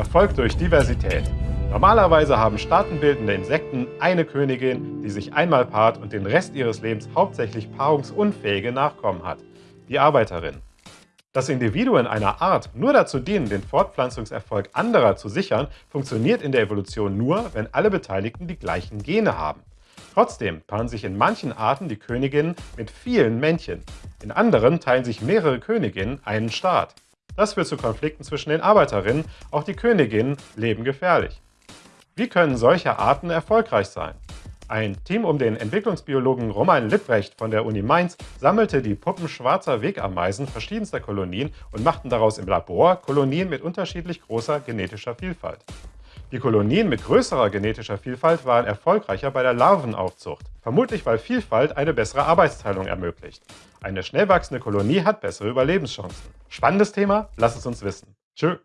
Erfolg durch Diversität. Normalerweise haben staatenbildende Insekten eine Königin, die sich einmal paart und den Rest ihres Lebens hauptsächlich paarungsunfähige Nachkommen hat, die Arbeiterin. Dass Individuen einer Art nur dazu dienen, den Fortpflanzungserfolg anderer zu sichern, funktioniert in der Evolution nur, wenn alle Beteiligten die gleichen Gene haben. Trotzdem paaren sich in manchen Arten die Königinnen mit vielen Männchen. In anderen teilen sich mehrere Königinnen einen Staat. Das führt zu Konflikten zwischen den Arbeiterinnen, auch die Königinnen leben gefährlich. Wie können solche Arten erfolgreich sein? Ein Team um den Entwicklungsbiologen Roman Lipprecht von der Uni Mainz sammelte die Puppen schwarzer Wegameisen verschiedenster Kolonien und machten daraus im Labor Kolonien mit unterschiedlich großer genetischer Vielfalt. Die Kolonien mit größerer genetischer Vielfalt waren erfolgreicher bei der Larvenaufzucht, vermutlich weil Vielfalt eine bessere Arbeitsteilung ermöglicht. Eine schnell wachsende Kolonie hat bessere Überlebenschancen. Spannendes Thema? Lass es uns wissen. Tschö!